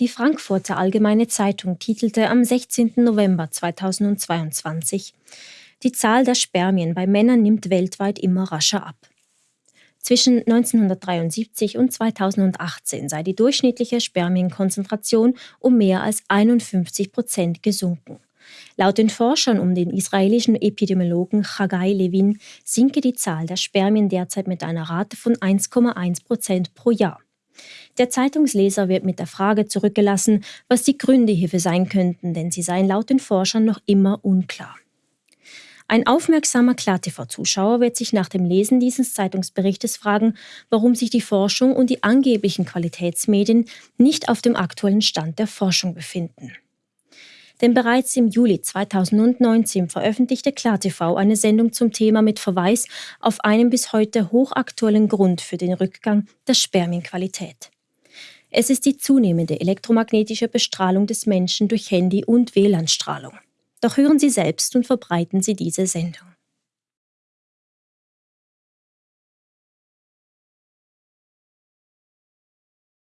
Die Frankfurter Allgemeine Zeitung titelte am 16. November 2022 Die Zahl der Spermien bei Männern nimmt weltweit immer rascher ab. Zwischen 1973 und 2018 sei die durchschnittliche Spermienkonzentration um mehr als 51 Prozent gesunken. Laut den Forschern um den israelischen Epidemiologen Chagai Levin sinke die Zahl der Spermien derzeit mit einer Rate von 1,1 Prozent pro Jahr. Der Zeitungsleser wird mit der Frage zurückgelassen, was die Gründe hierfür sein könnten, denn sie seien laut den Forschern noch immer unklar. Ein aufmerksamer KlarTV-Zuschauer wird sich nach dem Lesen dieses Zeitungsberichtes fragen, warum sich die Forschung und die angeblichen Qualitätsmedien nicht auf dem aktuellen Stand der Forschung befinden. Denn bereits im Juli 2019 veröffentlichte KlarTV eine Sendung zum Thema mit Verweis auf einen bis heute hochaktuellen Grund für den Rückgang der Spermienqualität. Es ist die zunehmende elektromagnetische Bestrahlung des Menschen durch Handy- und WLAN-Strahlung. Doch hören Sie selbst und verbreiten Sie diese Sendung.